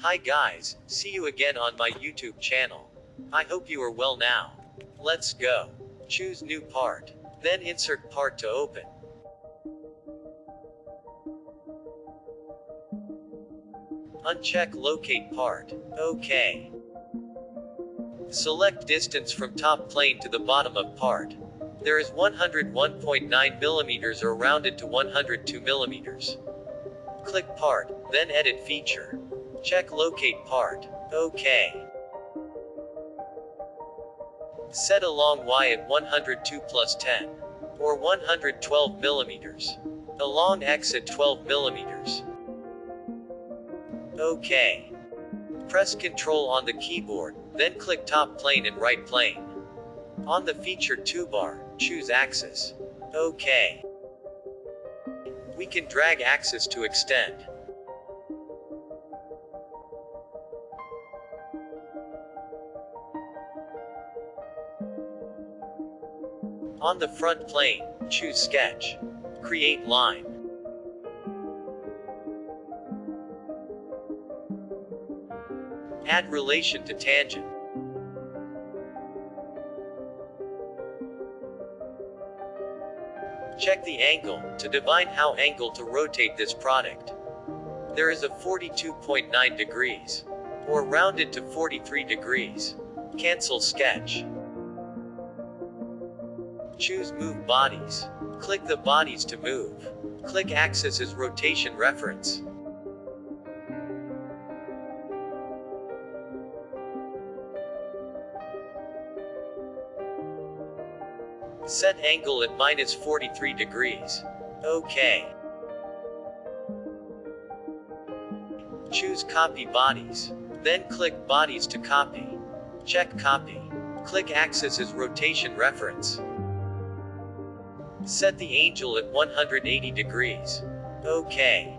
Hi guys, see you again on my YouTube channel. I hope you are well now. Let's go. Choose new part. Then insert part to open. Uncheck locate part. OK. Select distance from top plane to the bottom of part. There is 101.9 millimeters or rounded to 102 millimeters. Click part, then edit feature. Check locate part. OK. Set along Y at 102 plus 10. Or 112 millimeters. Along X at 12 millimeters. OK. Press Ctrl on the keyboard, then click top plane and right plane. On the feature toolbar, choose axis. OK. We can drag axis to extend. On the front plane, choose sketch. Create line. Add relation to tangent. Check the angle, to divine how angle to rotate this product. There is a 42.9 degrees. Or rounded to 43 degrees. Cancel sketch. Choose Move Bodies. Click the bodies to move. Click Axis as rotation reference. Set angle at minus 43 degrees. OK. Choose Copy Bodies. Then click Bodies to copy. Check Copy. Click Axis as rotation reference. Set the angel at 180 degrees. OK.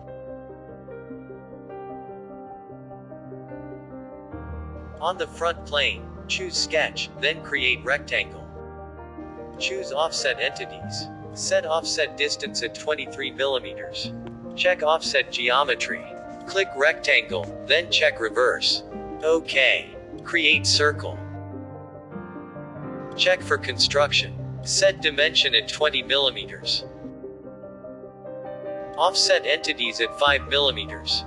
On the front plane, choose Sketch, then create rectangle. Choose Offset Entities. Set offset distance at 23 millimeters. Check offset geometry. Click rectangle, then check reverse. OK. Create circle. Check for construction. Set dimension at 20 millimeters. Offset entities at 5 millimeters.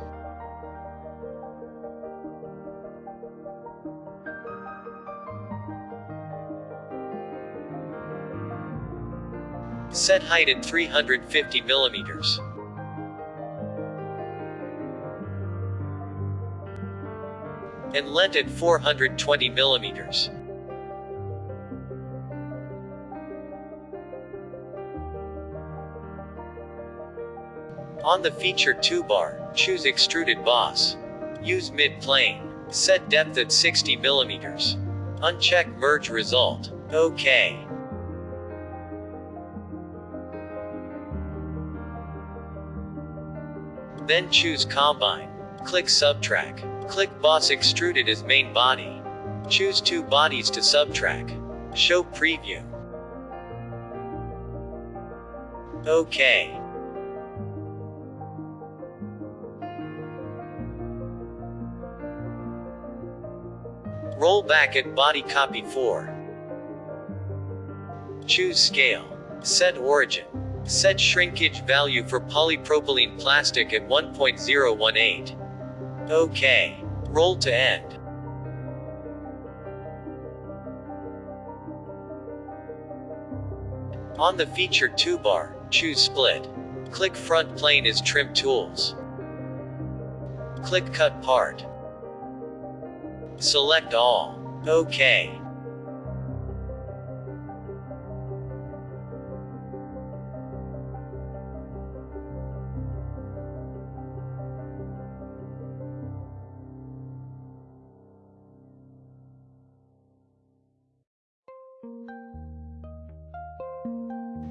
Set height at 350 millimeters. And length at 420 millimeters. On the feature toolbar, choose Extruded Boss. Use mid-plane. Set depth at 60 millimeters. Uncheck Merge Result. OK. Then choose Combine. Click Subtract. Click Boss Extruded as main body. Choose two bodies to subtract. Show Preview. OK. Roll back at Body Copy 4. Choose Scale. Set Origin. Set shrinkage value for polypropylene plastic at 1.018. OK. Roll to end. On the feature toolbar, choose Split. Click Front Plane as Trim Tools. Click Cut Part. Select all. OK.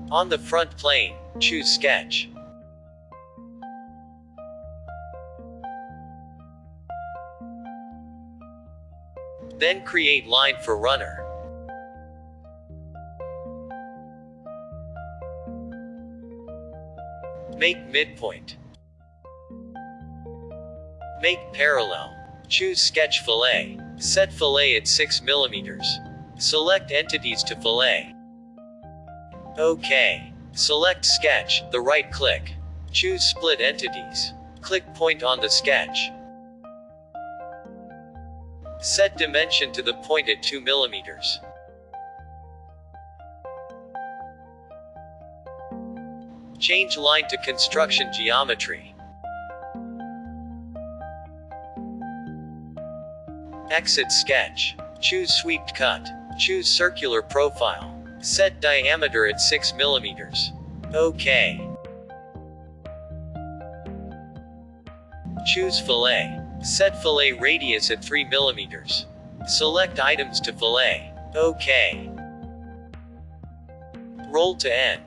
On the front plane, choose Sketch. Then create line for runner. Make midpoint. Make parallel. Choose Sketch Fillet. Set fillet at 6 mm. Select entities to fillet. OK. Select Sketch, the right click. Choose Split Entities. Click point on the sketch. Set dimension to the point at 2 mm. Change line to construction geometry. Exit sketch. Choose swept cut. Choose circular profile. Set diameter at 6 mm. OK. Choose fillet. Set fillet radius at 3 mm. Select items to fillet. OK. Roll to end.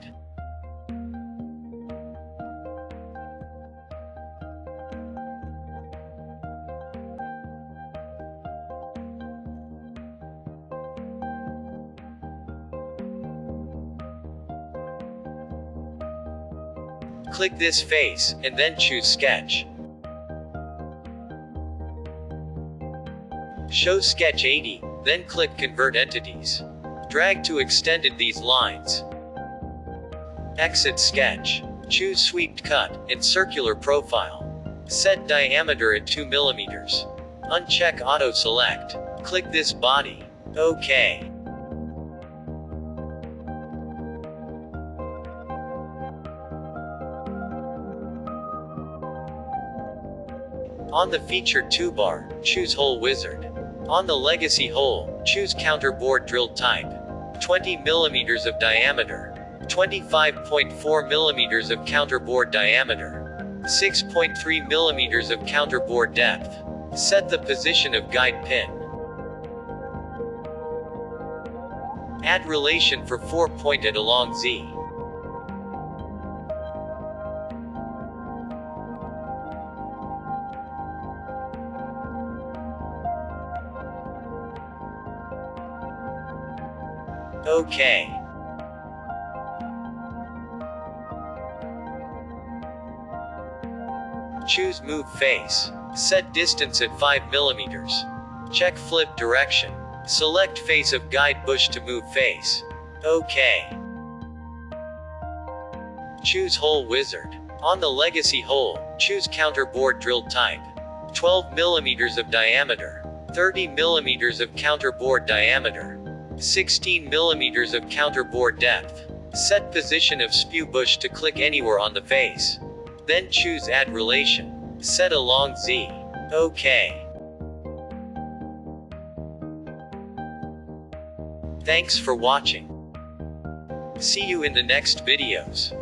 Click this face, and then choose Sketch. Show Sketch 80, then click Convert Entities. Drag to extended these lines. Exit Sketch. Choose Swept Cut, and Circular Profile. Set diameter at 2 mm. Uncheck Auto Select. Click this body. OK. On the featured toolbar, choose Hole Wizard. On the legacy hole, choose counter bore drilled type. 20 mm of diameter. 25.4 mm of counter bore diameter. 6.3 mm of counter bore depth. Set the position of guide pin. Add relation for 4 pointed along Z. OK. Choose Move Face. Set distance at 5 mm. Check Flip Direction. Select Face of Guide Bush to move face. OK. Choose Hole Wizard. On the Legacy hole, choose Counter Bore Drill Type. 12 mm of diameter. 30 mm of counter bore diameter. 16 mm of counter bore depth. Set position of sprue bush to click anywhere on the face. Then choose add relation. Set along Z. OK. Thanks for watching. See you in the next videos.